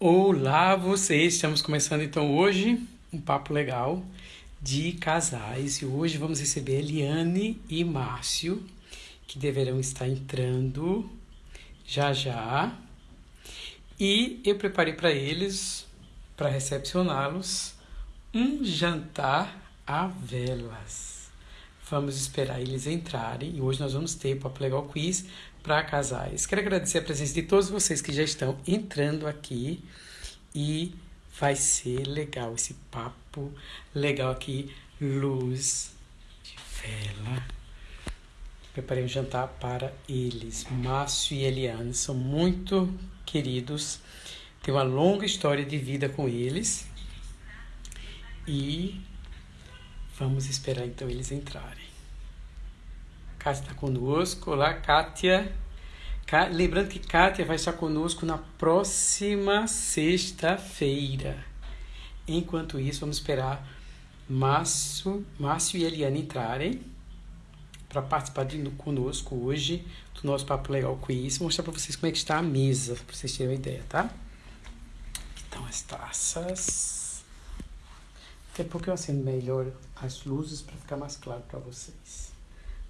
Olá, vocês! Estamos começando então hoje um papo legal de casais e hoje vamos receber Eliane e Márcio que deverão estar entrando já já e eu preparei para eles, para recepcioná-los, um jantar a velas. Vamos esperar eles entrarem e hoje nós vamos ter o Papo Legal Quiz para casais. Quero agradecer a presença de todos vocês que já estão entrando aqui e vai ser legal esse papo legal aqui, luz de vela. Preparei um jantar para eles. Márcio e Eliane são muito queridos. Tenho uma longa história de vida com eles. E vamos esperar então eles entrarem. Kátia está conosco. Olá, Kátia. Lembrando que Kátia vai estar conosco na próxima sexta-feira. Enquanto isso, vamos esperar Márcio, Márcio e Eliane entrarem para participar de, conosco hoje do nosso Papo Legal Quiz. Vou mostrar para vocês como é que está a mesa, para vocês terem uma ideia, tá? Então, as taças. Daqui a pouco eu acendo melhor as luzes para ficar mais claro para vocês.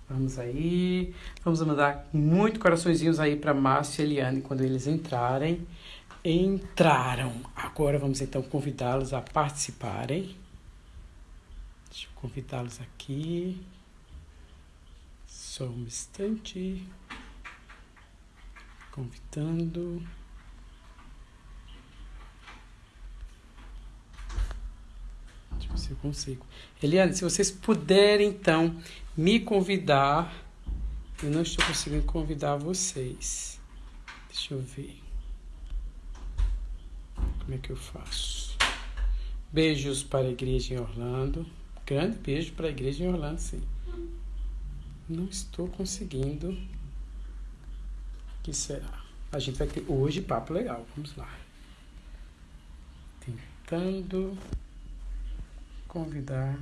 Vamos aí. Vamos mandar muito coraçõezinhos aí para Márcio e Eliane quando eles entrarem. Entraram. Agora vamos então convidá-los a participarem. Deixa eu convidá-los aqui. Só um instante. Convidando. Deixa eu ver se eu consigo. Eliane, se vocês puderem, então, me convidar. Eu não estou conseguindo convidar vocês. Deixa eu ver. Como é que eu faço? Beijos para a igreja em Orlando. Grande beijo para a igreja em Orlando, sim. Não estou conseguindo. O que será? A gente vai ter hoje papo legal. Vamos lá. Tentando convidar.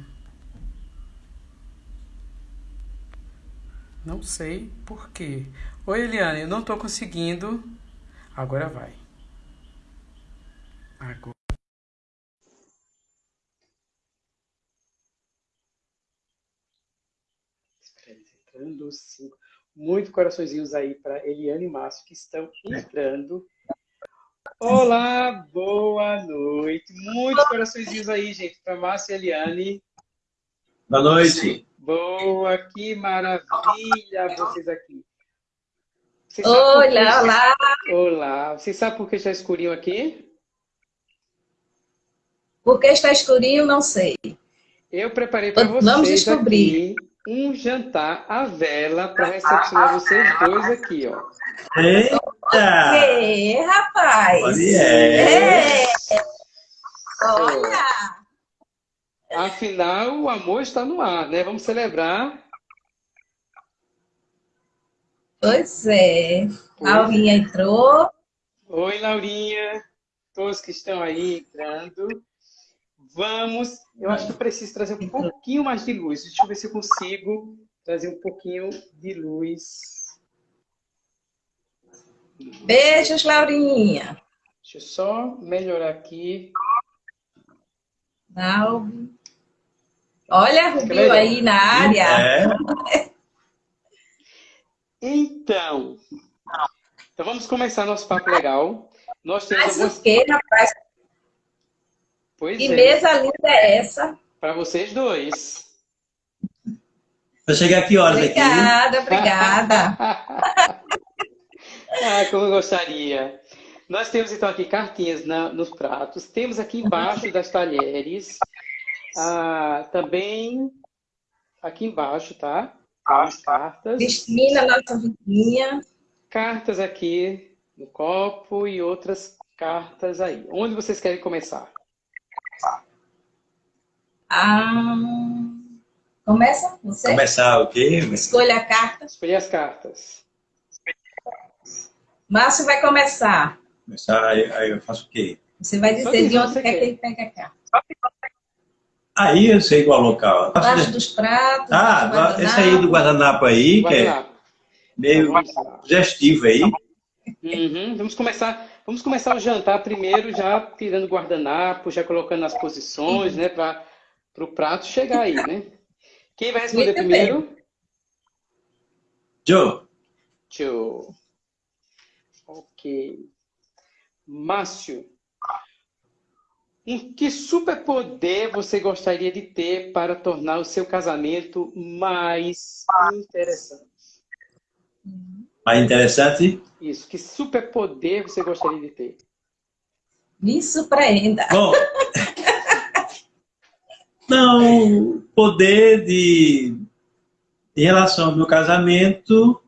Não sei por quê. Oi, Eliane, eu não estou conseguindo. Agora vai. Agora. entrando, cinco. Muito coraçõezinhos aí para Eliane e Márcio que estão entrando. Olá, boa noite. Muitos coraçõezinhos aí, gente, para Márcio e Eliane. Boa noite. Boa, que maravilha vocês aqui. Vocês olá, olá. Olá. Vocês sabem por que está escurinho aqui? Porque está escurinho, não sei. Eu preparei para vocês Vamos descobrir. Aqui um jantar à vela para recepcionar vocês dois aqui, ó. Eita! Que, rapaz! Olha! É. Olha! Afinal, o amor está no ar, né? Vamos celebrar. Pois é. Pois Laurinha é. entrou. Oi, Laurinha. Todos que estão aí entrando. Vamos, eu acho que eu preciso trazer um pouquinho mais de luz. Deixa eu ver se eu consigo trazer um pouquinho de luz. Beijos, Laurinha. Deixa eu só melhorar aqui. Não. Olha, Rubio aí na área. É. Então, então, vamos começar nosso papo legal. Nós temos Mas algumas... o que, rapaz? Pois que é. mesa linda é essa? Para vocês dois. Vai chegar que horas obrigada, aqui? Obrigada, ah, como eu gostaria. Nós temos então aqui cartinhas na, nos pratos. Temos aqui embaixo das talheres. Ah, também aqui embaixo, tá? As cartas. Cristina, nossa vizinha. Cartas aqui no copo e outras cartas aí. Onde vocês querem começar? Ah, começa você? Começar o quê? Escolha a carta. Escolha as cartas. Márcio vai começar. Começar, aí, aí eu faço o quê? Você vai dizer de onde quer que ele pega a carta. Aí eu sei qual local. Embaixo dos pratos. Ah, esse aí do guardanapo aí, que é meio sugestivo aí. Uhum. Vamos começar Vamos começar o jantar primeiro, já tirando guardanapo, já colocando as posições, né? Para o prato chegar aí, né? Quem vai responder Muito primeiro? Bem. Joe. Joe. Ok. Márcio. Em que superpoder você gostaria de ter para tornar o seu casamento mais interessante? Mais interessante? Isso. Que superpoder você gostaria de ter? Me surpreenda. Bom, não, poder de... Em relação ao meu casamento,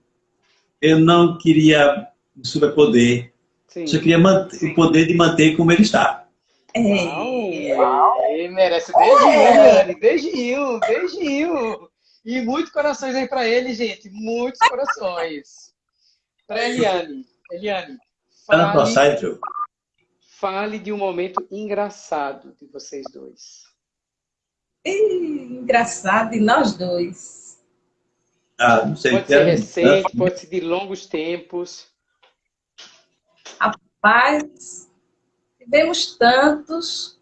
eu não queria superpoder. Sim. Só queria manter, o poder de manter como ele está. É. Uau, ele merece beijinho, beijinho, beijinho. E muitos corações aí para ele, gente. Muitos corações. Para Eliane. Eliane, fale, fale de um momento engraçado de vocês dois. engraçado de nós dois. Ah, não sei. Pode ser recente, pode ser de longos tempos. Rapaz, tivemos tantos,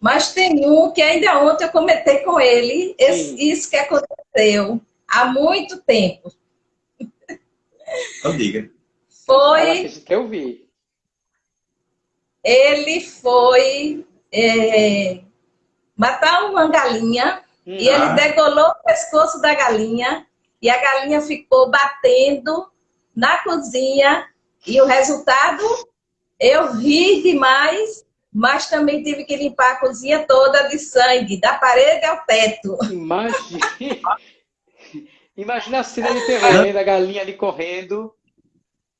mas tem um que ainda ontem eu comentei com ele, esse, isso que aconteceu há muito tempo. Não diga. Foi. Que eu vi. Ele foi é, matar uma galinha hum. e ele ah. degolou o pescoço da galinha e a galinha ficou batendo na cozinha e o resultado eu ri demais, mas também tive que limpar a cozinha toda de sangue, da parede ao teto. Imagina, Imagina a cena de terror, né? da galinha ali correndo.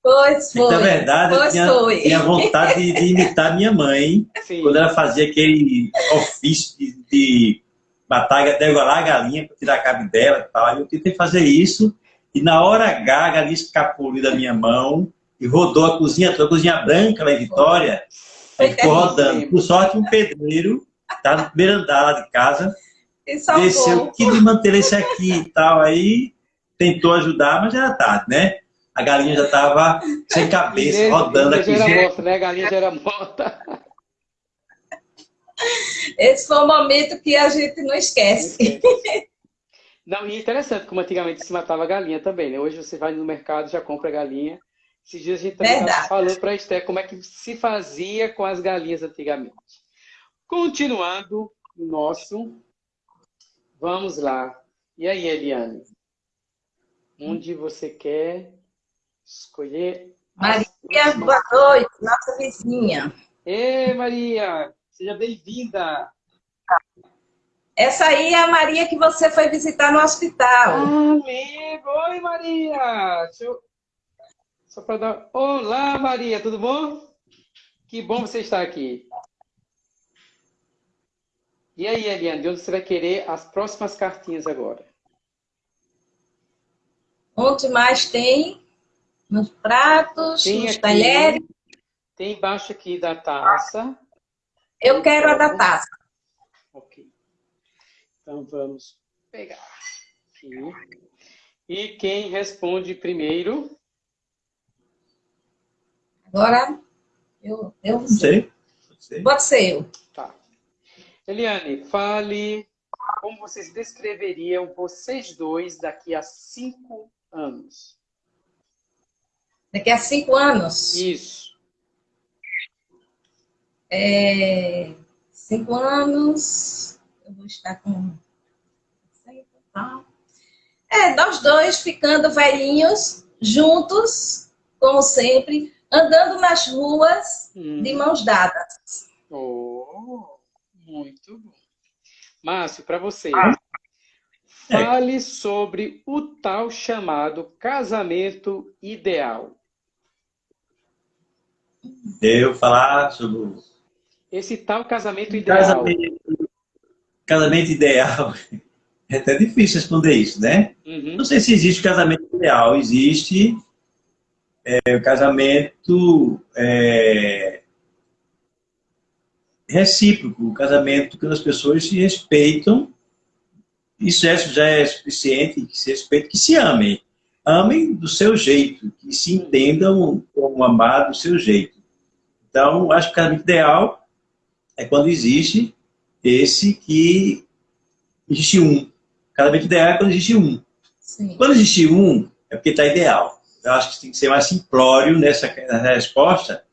Pois foi. Na verdade, pois eu tinha, tinha vontade de, imitar minha mãe, Sim. quando ela fazia aquele ofício de, de matar, degolar a galinha para tirar a carne dela e tal. Eu tentei fazer isso, e na hora H, a galinha escapou da minha mão, e rodou a cozinha toda, a cozinha branca lá em Vitória, aí ficou rodando. Por sorte, um pedreiro, tá no primeiro andar lá de casa, desceu, que de manter esse aqui e tal, aí tentou ajudar, mas já era tarde, né? A galinha já estava sem cabeça, e rodando aqui. Já era morta, né? A galinha já era morta. Esse foi um momento que a gente não esquece. Não, esquece. não e é interessante como antigamente se matava galinha também, né? Hoje você vai no mercado, já compra galinha esses dias a gente falou para a Esther como é que se fazia com as galinhas antigamente. Continuando o nosso, vamos lá. E aí, Eliane? Onde você quer escolher? Maria, boa noite, nossa vizinha. Ei, Maria, seja bem-vinda. Essa aí é a Maria que você foi visitar no hospital. Ah, amigo! Oi, Maria! Deixa eu só para dar. Olá, Maria, tudo bom? Que bom você estar aqui. E aí, Eliane, de onde você vai querer as próximas cartinhas agora? Onde mais tem? Nos pratos, tem nos aqui, talheres? Tem embaixo aqui da taça. Eu quero a da taça. Ok. Então vamos pegar aqui. E quem responde primeiro? Agora, eu, eu sei. Pode ser eu. Tá. Eliane, fale como vocês descreveriam vocês dois daqui a cinco anos. Daqui a cinco anos? Isso. É, cinco anos, eu vou estar com... É, nós dois ficando velhinhos, juntos, como sempre, andando nas ruas hum. de mãos dadas. Oh, muito bom. Márcio, para você, ah. fale é. sobre o tal chamado casamento ideal. Eu falar sobre esse tal casamento ideal. Casamento, casamento ideal. É até difícil responder isso, né? Uhum. Não sei se existe casamento ideal. Existe é, o casamento é, recíproco, o casamento que as pessoas se respeitam, isso é, já é suficiente, que se respeitem, que se amem. Amem do seu jeito, que se entendam como amar do seu jeito. Então, acho que o casamento ideal é quando existe esse que existe um. Casamento ideal é quando existe um. Sim. Quando existe um, é porque está ideal. Eu acho que tem que ser mais simplório nessa, nessa resposta,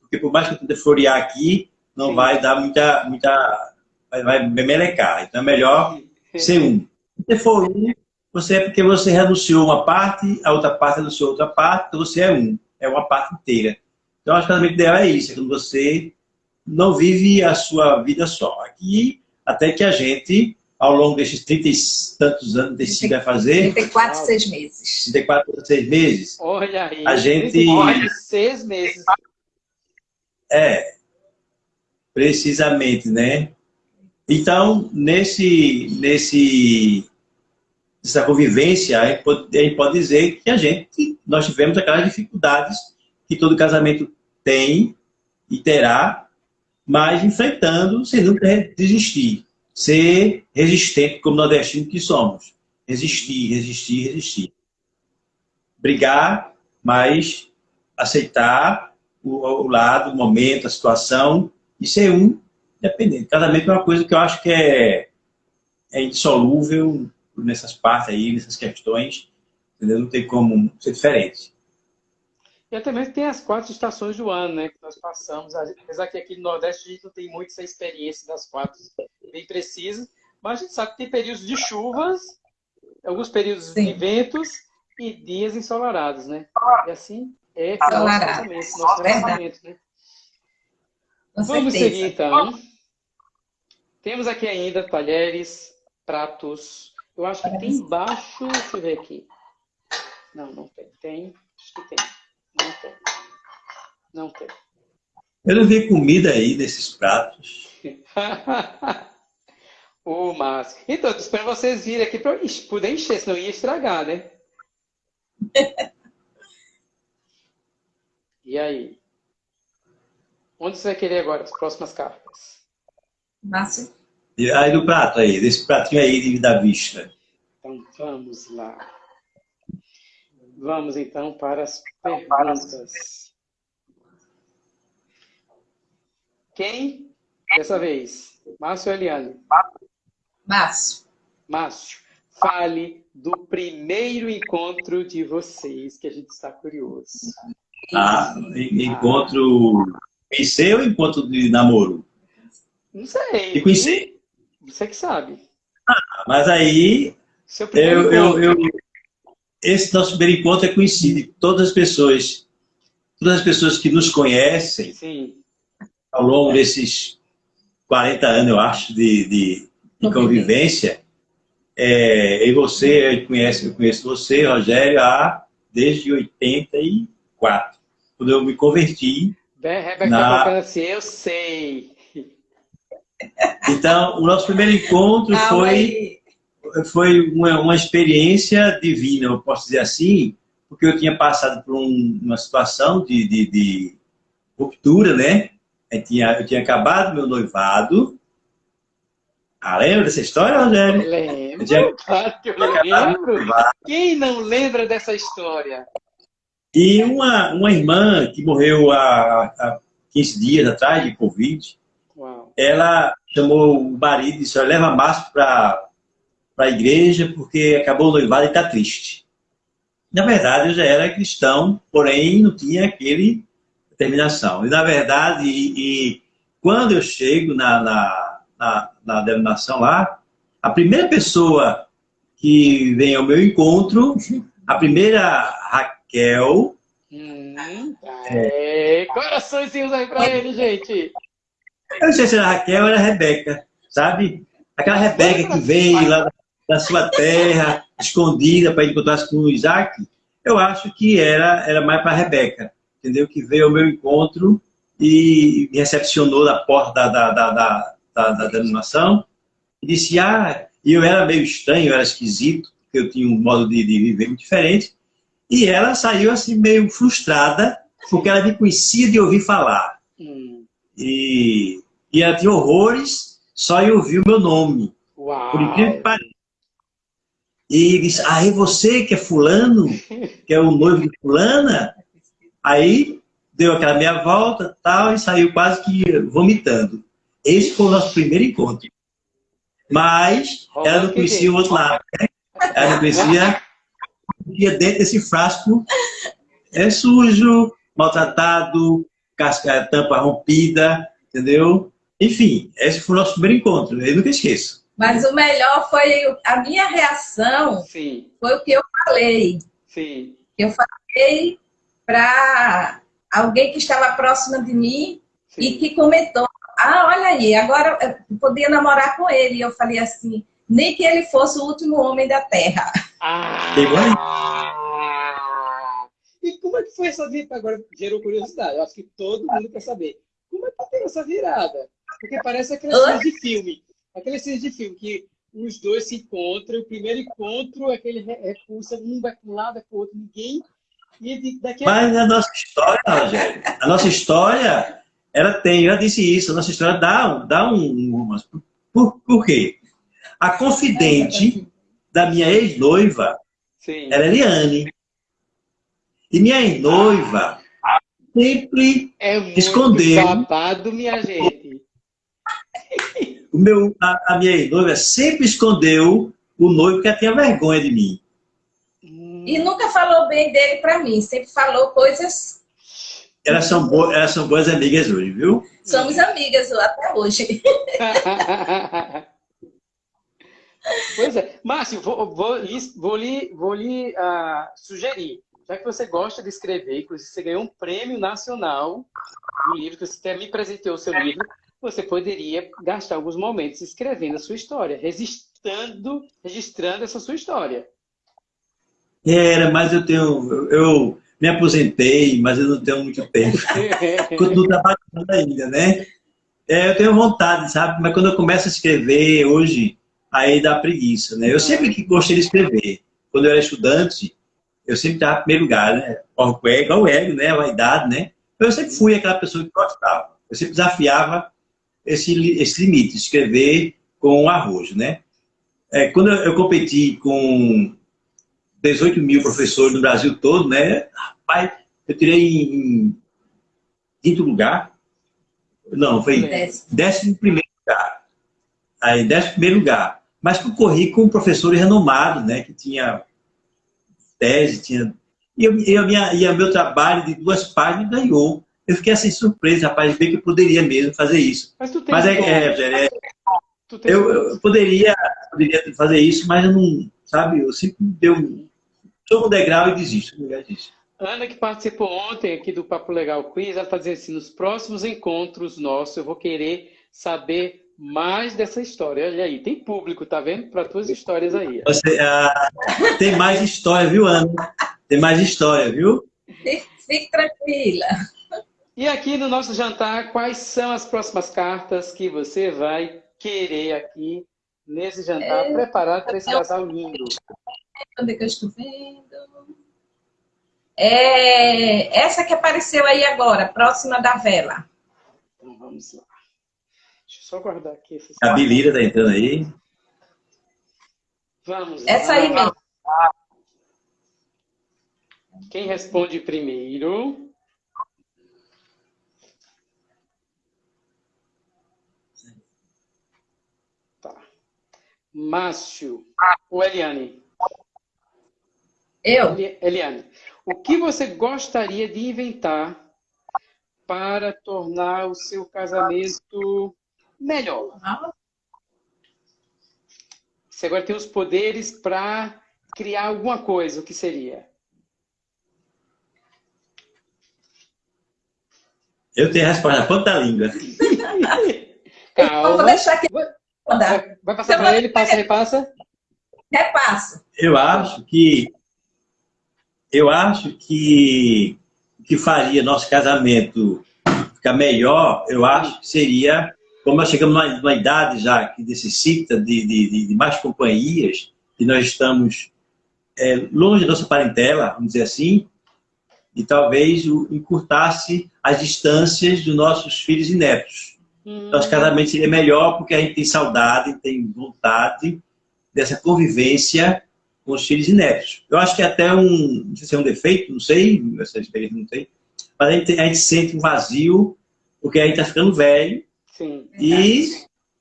porque por mais que eu tente florear aqui, não Sim. vai dar muita, muita vai, vai melecar. Então é melhor ser um. Se for um, você é porque você renunciou uma parte, a outra parte renunciou outra parte, então você é um. É uma parte inteira. Então, acho que o ideal é isso, é quando você não vive a sua vida só. Aqui, até que a gente, ao longo desses 30 e tantos anos, decida fazer... 34, 6 meses. 34, 6 meses. Olha aí. A gente... Olha, 6 meses. É, precisamente, né? Então, nesse, nesse, nessa convivência, a gente, pode, a gente pode dizer que a gente, nós tivemos aquelas dificuldades que todo casamento tem e terá, mas enfrentando sem nunca desistir. Ser resistente como nordestino que somos. Resistir, resistir, resistir. Brigar, mas aceitar o, o lado, o momento, a situação e ser um independente. Casamento é uma coisa que eu acho que é, é indissolúvel nessas partes aí, nessas questões. Entendeu? Não tem como ser diferente. E também tem as quatro estações do ano, né, que nós passamos. Apesar que aqui no Nordeste a gente não tem muito essa experiência das quatro bem precisa, mas a gente sabe que tem períodos de chuvas, alguns períodos Sim. de ventos e dias ensolarados, né? E assim é nosso casamento, nosso casamento, né? Vamos seguir então. Temos aqui ainda talheres, pratos. Eu acho que tem embaixo, deixa eu ver aqui. Não, não tem. Tem, acho que tem. Não tem. Não tem. Eu não vi comida aí nesses pratos. o Márcio. Então, espero vocês virem aqui para poder encher, senão ia estragar, né? e aí? Onde você vai querer agora as próximas cartas? Márcio. E aí do prato aí, desse pratinho aí da vista. Então vamos lá. Vamos então para as perguntas. Quem dessa vez? Márcio ou Eliane? Márcio. Márcio, fale do primeiro encontro de vocês, que a gente está curioso. Ah, encontro conhecer ou encontro de namoro? Não sei. E conhecer? Você que sabe. Ah, mas aí, eu, eu, eu, esse nosso primeiro encontro é conhecido de todas as pessoas, todas as pessoas que nos conhecem Sim. ao longo desses 40 anos, eu acho, de, de, de convivência. É, e você, eu conheço, eu conheço você, Rogério, há, desde 84, quando eu me converti. Bem, Rebeca na... tá assim, eu sei. Então, o nosso primeiro encontro ah, foi, foi uma, uma, experiência divina, eu posso dizer assim, porque eu tinha passado por um, uma situação de, de, de, ruptura, né? Eu tinha, eu tinha acabado meu noivado. Ah, lembra dessa história, Rogério? Lembro, tinha... claro que eu lembro. Quem não lembra dessa história? E uma, uma irmã que morreu há, há 15 dias atrás de Covid, Uau. ela chamou o marido e disse, leva Márcio para a igreja porque acabou o noivado e está triste. Na verdade, eu já era cristão, porém não tinha aquele determinação. E na verdade, e, e quando eu chego na, na, na, na denominação lá, a primeira pessoa que vem ao meu encontro, a primeira Raquel... Hum, é, coraçõezinhos aí para ele, gente. Eu não sei se era Raquel ou era Rebeca, sabe? Aquela Rebeca que veio lá da sua terra, escondida para encontrar-se com o Isaac, eu acho que era, era mais para Rebeca, entendeu? Que veio ao meu encontro e me recepcionou na porta da, da, da, da, da denominação e disse, ah, e eu era meio estranho, eu era esquisito, porque eu tinha um modo de, de viver muito diferente, e ela saiu assim meio frustrada, porque ela me conhecia de ouvir falar. Hum. E, e ela tinha horrores só em ouvir o meu nome. Uau. Por incrível que pareça. E disse, ah, é você que é fulano? Que é o noivo de fulana? Aí deu aquela meia volta tal, e saiu quase que vomitando. Esse foi o nosso primeiro encontro. Mas ela não conhecia o outro lado. Né? Ela não conhecia ia dentro desse frasco é sujo, maltratado, casca, tampa rompida, entendeu? Enfim, esse foi o nosso primeiro encontro, eu nunca esqueço. Mas o melhor foi a minha reação, Sim. foi o que eu falei. Sim. Eu falei para alguém que estava próxima de mim Sim. e que comentou, ah, olha aí, agora eu podia namorar com ele. E eu falei assim, nem que ele fosse o último homem da Terra. Ah! E como é que foi essa virada? Agora gerou curiosidade. Eu acho que todo mundo quer saber. Como é que tem essa virada? Porque parece aquelas cenas de filme. Aquelas cenas de filme que os dois se encontram, o primeiro encontro, aquele repulsa, um vai para um lado, vai para o outro, ninguém. E daqui a... Mas a nossa história, Rogério, a nossa história, ela tem, eu disse isso, a nossa história dá, dá um. Por, por quê? A confidente da minha ex-noiva era Eliane. E minha ex-noiva sempre é escondeu. babado, minha gente. O meu, a, a minha ex-noiva sempre escondeu o noivo porque ela tinha vergonha de mim. E nunca falou bem dele para mim, sempre falou coisas. Elas são, bo elas são boas amigas hoje, viu? Somos amigas até hoje. Pois é. Márcio, vou, vou, vou lhe, vou lhe uh, sugerir, já que você gosta de escrever, inclusive você ganhou um prêmio nacional no livro, que você até me presenteou o seu livro, você poderia gastar alguns momentos escrevendo a sua história, registrando, registrando essa sua história. Era, mas eu tenho. Eu me aposentei, mas eu não tenho muito tempo. Continuo trabalhando ainda, né? É, eu tenho vontade, sabe? Mas quando eu começo a escrever hoje, aí dá preguiça, né? Eu sempre que gostei de escrever. Quando eu era estudante, eu sempre estava em primeiro lugar, né? Igual o ego, né? A vaidade, né? Eu sempre fui aquela pessoa que gostava. Eu sempre desafiava esse, esse limite, escrever com arrojo, né? É, quando eu, competi com 18 mil professores no Brasil todo, né? Rapaz, eu tirei em quinto lugar. Não, foi décimo primeiro lugar. Aí, décimo primeiro lugar mas concorri com professores renomados, né, que tinha tese, tinha... E, eu, e, a minha, e o meu trabalho de duas páginas ganhou. Eu fiquei assim surpreso, rapaz, ver que eu poderia mesmo fazer isso. Mas tu tem mas é, é, é, eu, eu, poderia, poderia fazer isso, mas eu não, sabe, eu sempre dei um, um degrau e desisto, desisto. Ana, que participou ontem aqui do Papo Legal Quiz, ela está dizendo assim, nos próximos encontros nossos, eu vou querer saber mais dessa história. Olha aí, tem público, tá vendo? Para tuas histórias aí. Você, ah, tem mais história, viu, Ana? Tem mais história, viu? Fique tranquila. E aqui no nosso jantar, quais são as próximas cartas que você vai querer aqui nesse jantar é, preparado para esse casal lindo? Onde é que eu estou vendo? É, essa que apareceu aí agora, próxima da vela. Então vamos lá só guardar aqui. A Bilira tá entrando aí. Vamos Essa lá. aí mesmo. Quem responde primeiro? Márcio ou Eliane? Eu. Eliane, o que você gostaria de inventar para tornar o seu casamento melhor. Você agora tem os poderes para criar alguma coisa, o que seria? Eu tenho a resposta na ponta da língua. Calma. Vou deixar aqui. Vai, vai passar para ele, passa, repassa? Repasso. Eu acho que eu acho que o que faria nosso casamento ficar melhor, eu acho que seria como nós chegamos numa, numa idade já que necessita de, de, de, mais companhias, e nós estamos é, longe da nossa parentela, vamos dizer assim, e talvez encurtasse as distâncias dos nossos filhos e netos. Hum. Nosso casamento seria melhor porque a gente tem saudade, tem vontade dessa convivência com os filhos e netos. Eu acho que é até um, não sei se é um defeito, não sei, essa experiência não tem, mas a gente, a gente sente um vazio, porque a gente está ficando velho. Sim. E,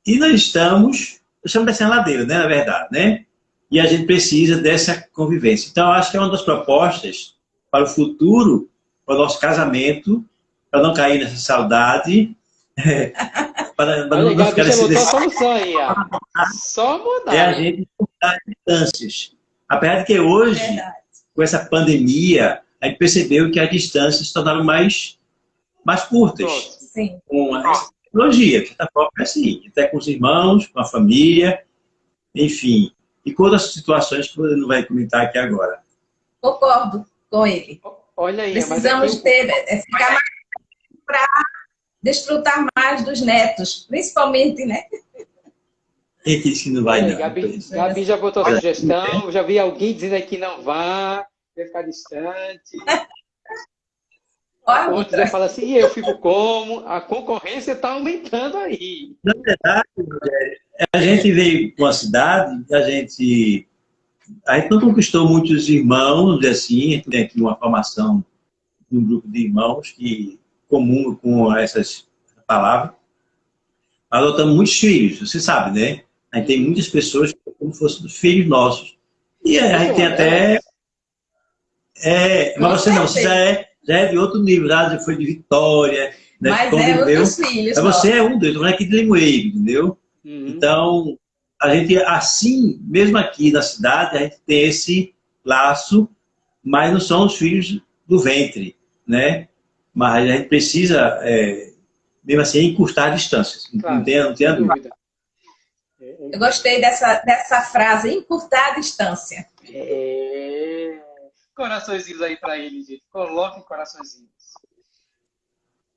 e nós estamos, estamos descendo a ladeira, né, na verdade, né? E a gente precisa dessa convivência. Então, acho que é uma das propostas para o futuro, para o nosso casamento, para não cair nessa saudade, para, para não, ficar solução aí, ó. Só mudar. É a gente mudar distâncias. Apesar de que hoje, Verdade. com essa pandemia, a gente percebeu que as distâncias se tornaram mais, mais curtas. Sim. Com a tecnologia, que está própria assim, até com os irmãos, com a família, enfim. E com outras situações que você não vai comentar aqui agora. Concordo com ele. Olha aí, Precisamos ter, é, ficar mais para desfrutar mais dos netos, principalmente, né? Quem disse que não vai, é, não? Gabi, Gabi já botou a sugestão, já vi alguém dizendo que não vá, vai ficar distante. Outros já falam assim, eu fico como? A concorrência está aumentando aí. Na verdade, a gente veio para uma cidade, a gente, a gente não conquistou muitos irmãos, assim, tem aqui uma formação de um grupo de irmãos que comum com essas palavras. Adotamos muitos filhos, você sabe, né? A gente tem muitas pessoas como se fossem filhos nossos. E a gente tem até... É, mas você não, você já é, já é de outro nível, já foi de Vitória, né? Mas é outros filhos. Mas você é um deles, não é aqui de Limoeiro, entendeu? Uhum. Então, a gente, assim, mesmo aqui na cidade, a gente tem esse laço, mas não são os filhos do ventre, né? Mas a gente precisa, é, mesmo assim, encurtar distâncias. Claro, não tenha, não tenha dúvida. Eu gostei dessa, dessa frase, encurtar a distância. É... Coraçõezinhos aí para ele, gente. Coloquem coraçõezinhos.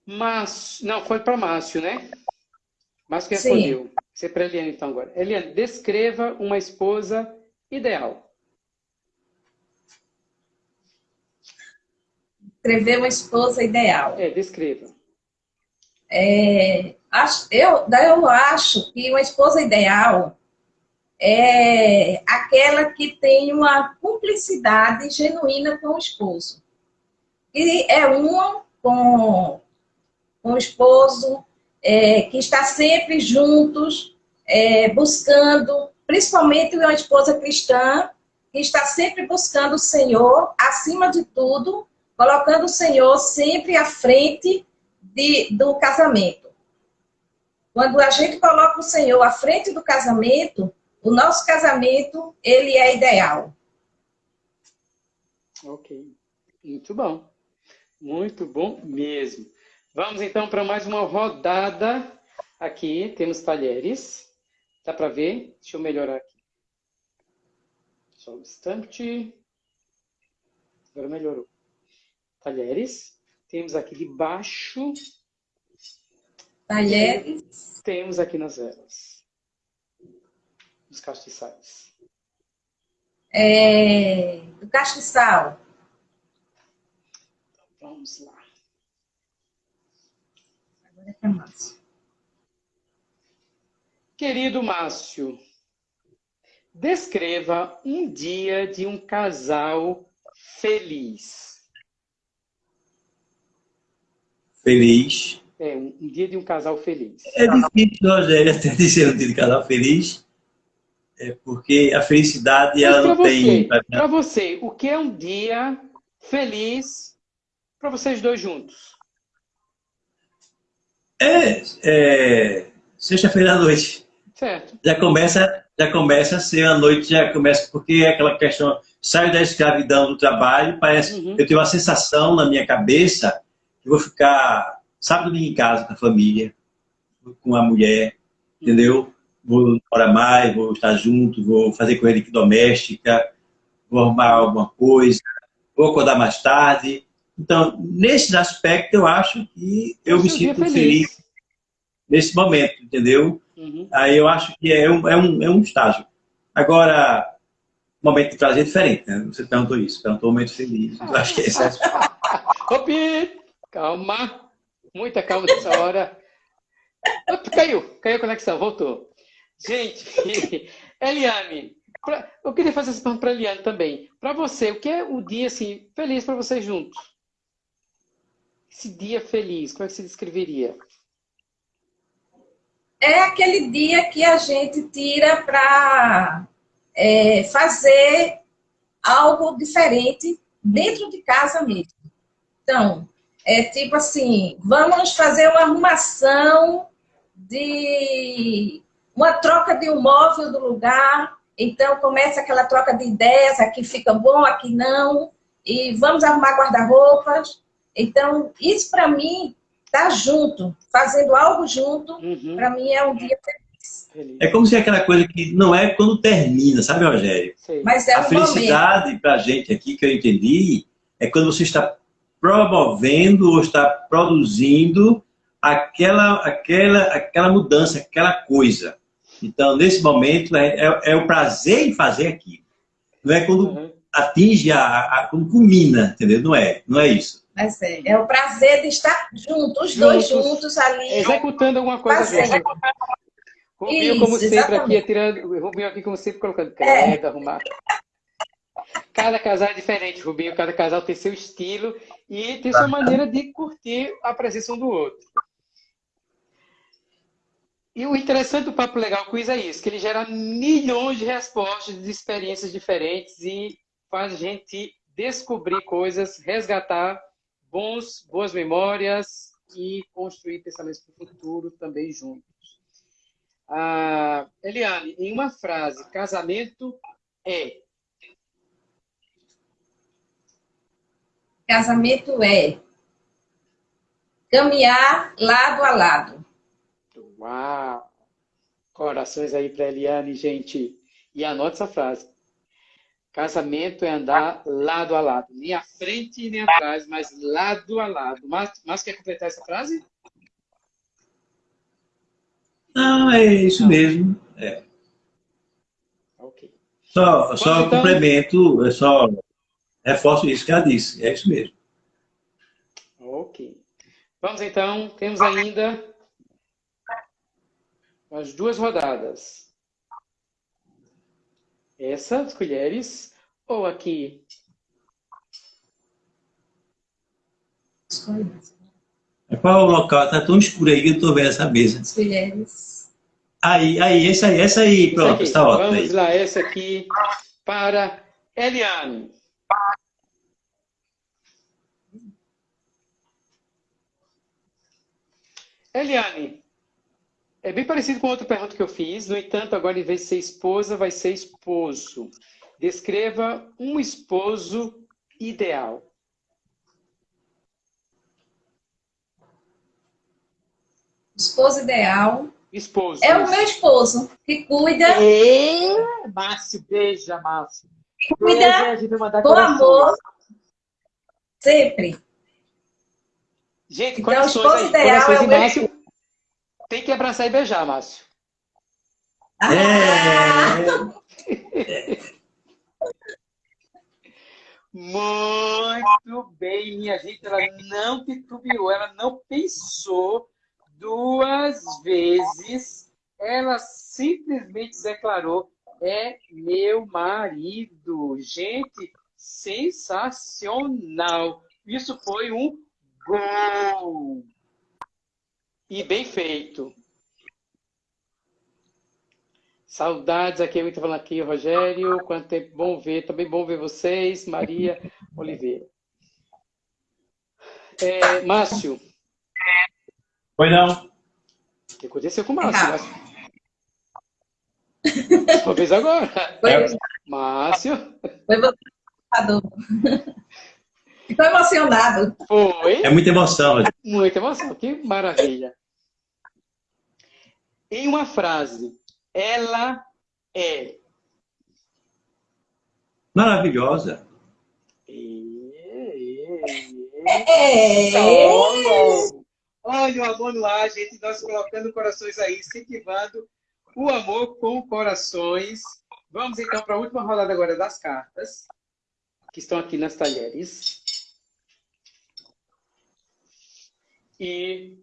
Mas, não, foi para Márcio, né? Márcio que respondeu. Sim. Você é para Eliane, então, agora. Eliane, descreva uma esposa ideal. Descrever uma esposa ideal. É, descreva. É, eu, eu acho que uma esposa ideal é aquela que tem uma cumplicidade genuína com o esposo. E é uma com, com o esposo, é, que está sempre juntos, é, buscando, principalmente uma esposa cristã, que está sempre buscando o Senhor, acima de tudo, colocando o Senhor sempre à frente de, do casamento. Quando a gente coloca o Senhor à frente do casamento, o nosso casamento, ele é ideal. Ok. Muito bom. Muito bom mesmo. Vamos então para mais uma rodada. Aqui temos talheres. Dá para ver? Deixa eu melhorar aqui. Só um instante. Agora melhorou. Talheres. Temos aqui de baixo. Talheres. Temos aqui nas velas. Os castiçais. É, do castiçal. Então, vamos lá. Agora é para Márcio. Querido Márcio, descreva um dia de um casal feliz. Feliz. É, um, dia de um casal feliz. É difícil, Rogério, até dizer um dia de casal feliz, é porque a felicidade ela não você, tem. Para você, o que é um dia feliz para vocês dois juntos? É, é sexta-feira à noite. Certo. Já começa, já começa a ser a noite, já começa, porque é aquela questão, sai da escravidão do trabalho, parece, uhum. eu tenho uma sensação na minha cabeça eu vou ficar sábado em casa com a família, com a mulher, entendeu? Vou morar mais, vou estar junto, vou fazer corrida doméstica, vou arrumar alguma coisa, vou acordar mais tarde. Então, nesse aspecto, eu acho que eu me sinto feliz. feliz. nesse momento, entendeu? Uhum. Aí eu acho que é um, é um, é um estágio. Agora, momento de prazer é diferente, né? Você perguntou isso, perguntou um momento feliz. Eu acho que é esse é Calma. Muita calma nessa hora. Opa, caiu. Caiu a conexão. Voltou. Gente, Eliane, pra, eu queria fazer essa pergunta para Eliane também. Para você, o que é o dia assim, feliz para vocês juntos? Esse dia feliz, como é que se descreveria? É aquele dia que a gente tira para é, fazer algo diferente dentro de casa mesmo. Então, é tipo assim, vamos fazer uma arrumação de uma troca de um móvel do lugar, então começa aquela troca de ideias, aqui fica bom, aqui não, e vamos arrumar guarda-roupas. Então, isso para mim tá junto, fazendo algo junto, uhum. para mim é um dia feliz. É como se aquela coisa que não é quando termina, sabe, Rogério? Sim. Mas é um a felicidade para a gente aqui, que eu entendi, é quando você está promovendo ou está produzindo aquela, aquela, aquela mudança, aquela coisa. Então, nesse momento, é, é, é o prazer em fazer aquilo. Não é quando uhum. atinge, a, a, quando culmina, entendeu? Não é, não é isso. Mas é, é o prazer de estar juntos, os dois juntos ali. Executando alguma coisa. Rubinho, como sempre, exatamente. aqui, tirando, Rubinho aqui, como sempre, colocando crédito, é. arrumar. Cada casal é diferente, Rubinho. Cada casal tem seu estilo e tem sua maneira de curtir a presença um do outro. E o interessante do Papo Legal Quiz é isso, que ele gera milhões de respostas de experiências diferentes e faz a gente descobrir coisas, resgatar bons, boas memórias e construir pensamentos para o futuro também juntos. Ah, Eliane, em uma frase, casamento é Casamento é caminhar lado a lado. Uau! Corações aí para Eliane, gente. E anote essa frase. Casamento é andar lado a lado. Nem à frente nem atrás, mas lado a lado. Mas, mas quer completar essa frase? Não, é isso Não. mesmo. É. Ok. Só, só então... complemento, é só reforço isso que ela disse. É isso mesmo. Ok. Vamos então, temos ainda as duas rodadas. Essa, as colheres, ou aqui? É qual o local? Está tão escuro aí que eu estou vendo essa mesa. As colheres. Aí, aí, essa aí, essa aí, pronto, está ótimo. Vamos aí. lá, essa aqui para Eliane. Eliane, é bem parecido com outra pergunta que eu fiz, no entanto, agora em vez de ser esposa, vai ser esposo. Descreva um esposo ideal. Esposo ideal. Esposo. É o meu esposo, que cuida. É, Márcio, beija, Márcio. Cuida com amor. Sempre. Gente. Ideal corações é de Márcio. Tem que abraçar e beijar, Márcio. É. Muito bem, minha gente. Ela não titubeou, ela não pensou duas vezes. Ela simplesmente declarou: é meu marido. Gente, sensacional. Isso foi um Gol! E bem feito. Saudades aqui, muito falando aqui, Rogério. Quanto tempo bom ver, também bom ver vocês, Maria Oliveira. É, Márcio. Foi não. O que aconteceu com o Márcio? Márcio? Uma vez agora. Foi. Márcio. Foi você. Estou emocionado. Foi. É muita emoção. Muita emoção. Que maravilha. Em uma frase, ela é. Maravilhosa. É. Olha o amor no ar, gente. Nós colocando corações aí, incentivando o amor com corações. Vamos então para a última rodada agora das cartas, que estão aqui nas talheres. E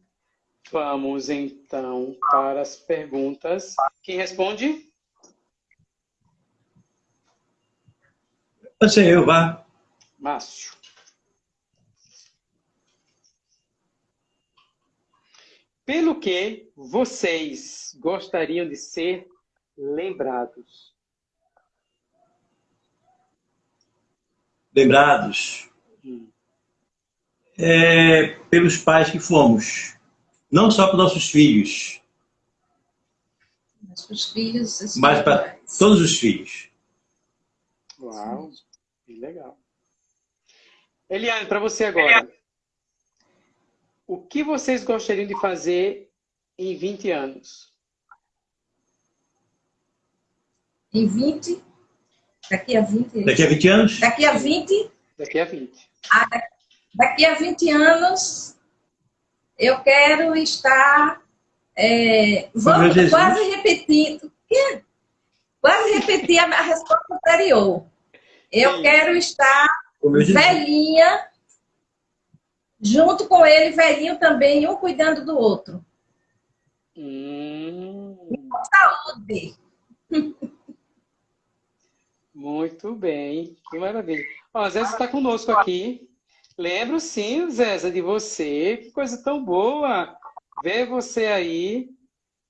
vamos então para as perguntas. Quem responde? Ser eu, vá. Márcio. pelo que vocês gostariam de ser lembrados? Lembrados? É, pelos pais que fomos. Não só para nossos filhos. Mas para os filhos. Mas para todos os filhos. Uau, que legal. Eliane, para você agora. O que vocês gostariam de fazer em 20 anos? Em 20? Daqui a 20? Daqui a 20 anos? Daqui a 20? Daqui a 20. Ah, daqui a 20 anos, eu quero estar. É, vamos quase repetindo. Quase repetir a, a resposta anterior. Eu Sim. quero estar velhinha junto com ele, velhinho também, um cuidando do outro. Hum. Com saúde. Muito bem, que maravilha. Ó, Zé está conosco aqui. Lembro sim, Zé, de você. Que coisa tão boa ver você aí.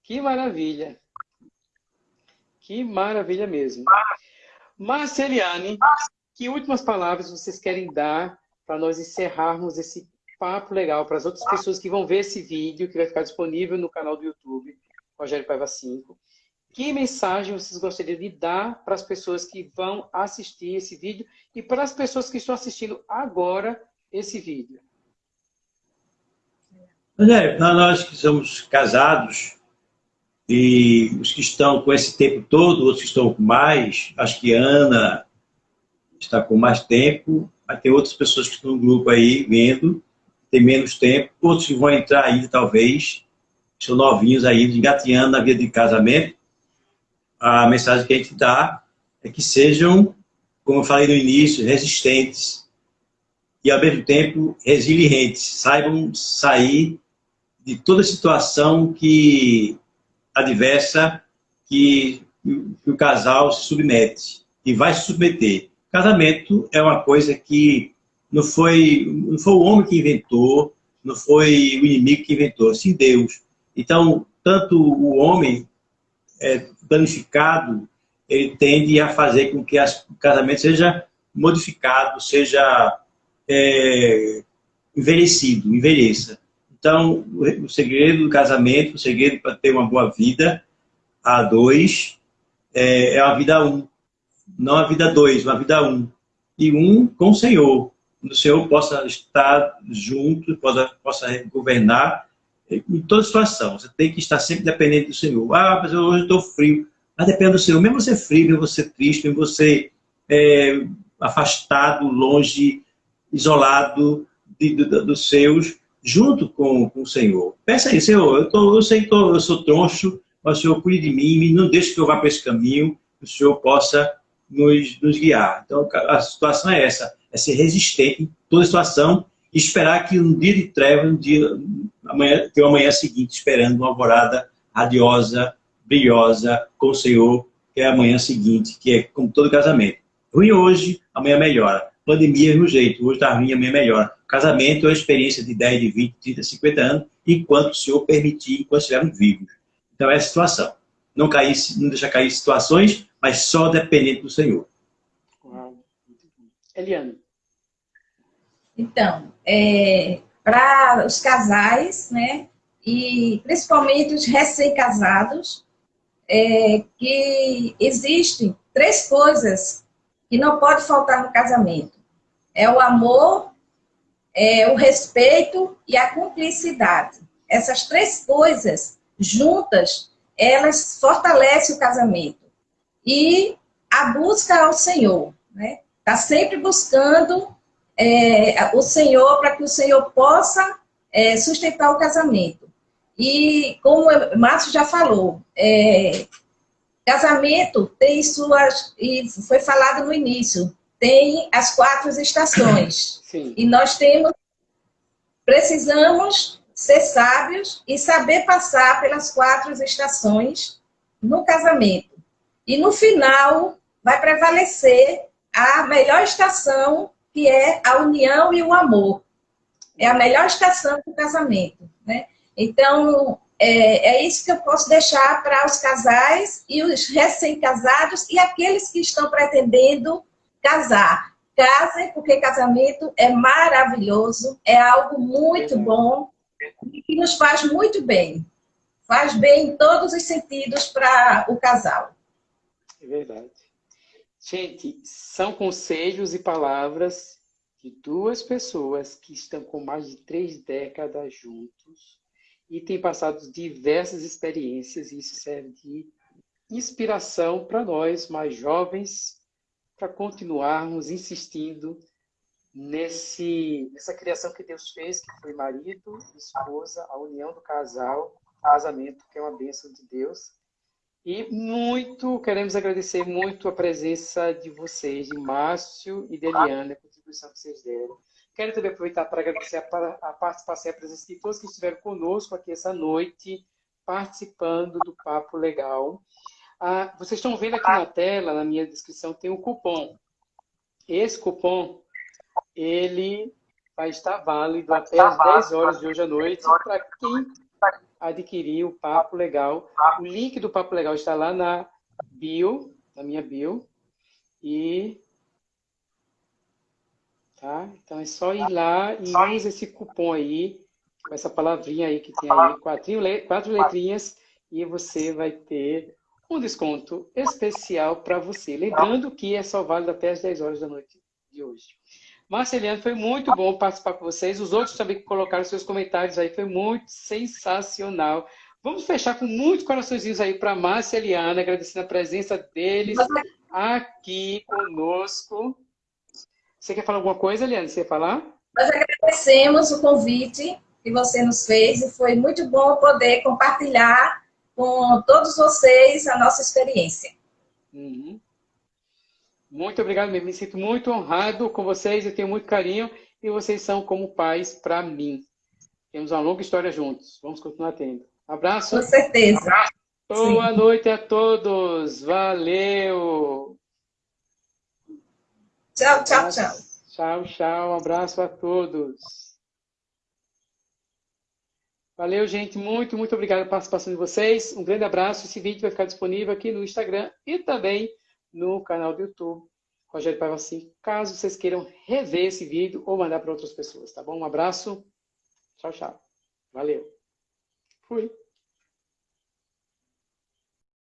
Que maravilha. Que maravilha mesmo. Marceliane, que últimas palavras vocês querem dar para nós encerrarmos esse papo legal para as outras pessoas que vão ver esse vídeo, que vai ficar disponível no canal do YouTube, Rogério Paiva 5. Que mensagem vocês gostariam de dar para as pessoas que vão assistir esse vídeo e para as pessoas que estão assistindo agora esse vídeo? Rogério, nós que somos casados e os que estão com esse tempo todo, outros que estão com mais, acho que Ana está com mais tempo, vai ter outras pessoas que estão no grupo aí vendo, tem menos tempo, outros que vão entrar aí, talvez, são novinhos aí, engateando na vida de casamento. A mensagem que a gente dá é que sejam, como eu falei no início, resistentes e, ao mesmo tempo, resilientes. Saibam sair de toda situação que adversa que, que o casal se submete e vai se submeter. Casamento é uma coisa que não foi, não foi o homem que inventou, não foi o inimigo que inventou, sim Deus. Então, tanto o homem é, danificado, ele tende a fazer com que as, o casamento seja modificado, seja é, envelhecido, envelheça. Então, o, segredo do casamento, o segredo para ter uma boa vida a dois, é, é a vida um. Não a vida dois, uma vida um. E um com o Senhor o Senhor possa estar junto, possa, possa governar em toda situação. Você tem que estar sempre dependente do Senhor. Ah, mas hoje estou frio. Mas depende do Senhor. Mesmo você frio, mesmo você triste, mesmo você é, afastado, longe, isolado de, de, dos seus, junto com, com o Senhor. Peça aí, Senhor, eu, tô, eu sei que tô, eu sou troncho, mas o Senhor cuide de mim, não deixe que eu vá para esse caminho, que o Senhor possa nos, nos guiar. Então, a situação é essa é ser resistente em toda situação e esperar que um dia de treva, um dia, amanhã, ter uma manhã seguinte esperando uma alvorada radiosa, brilhosa com o Senhor, que é a manhã seguinte, que é como todo casamento. Ruim hoje, amanhã melhora. Pandemia é no jeito, hoje está ruim, amanhã melhora. Casamento é uma experiência de 10, de 20, 30, 50 anos, enquanto o Senhor permitir, enquanto estivermos vivos. Então é a situação. Não, cair, não deixar cair situações, mas só dependente do Senhor. Eliane. Então, é, para os casais, né, e principalmente os recém-casados, é, que existem três coisas que não pode faltar no casamento. É o amor, é o respeito e a cumplicidade. Essas três coisas juntas, elas fortalecem o casamento. E a busca ao Senhor, né? Está sempre buscando é, o Senhor para que o Senhor possa é, sustentar o casamento. E como o Márcio já falou, é, casamento tem suas, e foi falado no início, tem as quatro estações. Sim. E nós temos, precisamos ser sábios e saber passar pelas quatro estações no casamento. E no final vai prevalecer a melhor estação que é a união e o amor. É a melhor estação do casamento. Né? Então, é, é isso que eu posso deixar para os casais e os recém-casados e aqueles que estão pretendendo casar. Casem, porque casamento é maravilhoso, é algo muito bom e que nos faz muito bem. Faz bem em todos os sentidos para o casal. É verdade. Gente, são conselhos e palavras de duas pessoas que estão com mais de três décadas juntos e têm passado diversas experiências e isso serve de inspiração para nós mais jovens para continuarmos insistindo nesse, nessa criação que Deus fez, que foi marido, esposa, a união do casal, casamento, que é uma bênção de Deus. E muito, queremos agradecer muito a presença de vocês, de Márcio e de Eliana, a contribuição que vocês deram. Quero também aproveitar para agradecer a, a participação e a presença de todos que estiveram conosco aqui essa noite, participando do Papo Legal. Ah, vocês estão vendo aqui na tela, na minha descrição, tem um cupom. Esse cupom, ele vai estar válido até as 10 horas de hoje à noite para quem adquirir o Papo Legal. O link do Papo Legal está lá na bio, na minha bio. E Tá? Então é só ir lá e use esse cupom aí, com essa palavrinha aí que tem aí, quatro, quatro letrinhas, e você vai ter um desconto especial para você. Lembrando que é só válido até as 10 horas da noite de hoje. Marceliano, foi muito bom participar com vocês. Os outros também que colocaram seus comentários aí, foi muito sensacional. Vamos fechar com muitos coraçõezinhos aí para Márcia Eliana, agradecendo a presença deles aqui conosco. Você quer falar alguma coisa, Eliane? Você quer falar? Nós agradecemos o convite que você nos fez e foi muito bom poder compartilhar com todos vocês a nossa experiência. Uhum. Muito obrigado, me sinto muito honrado com vocês, eu tenho muito carinho e vocês são como pais para mim. Temos uma longa história juntos, vamos continuar tendo. Abraço. Com certeza. Abraço. Boa Sim. noite a todos, valeu! Tchau, tchau, tchau. Tchau, tchau. Um abraço a todos. Valeu, gente. Muito, muito obrigado pela participação de vocês. Um grande abraço. Esse vídeo vai ficar disponível aqui no Instagram e também no canal do YouTube. Rogério Paiva assim, caso vocês queiram rever esse vídeo ou mandar para outras pessoas, tá bom? Um abraço. Tchau, tchau. Valeu. Fui.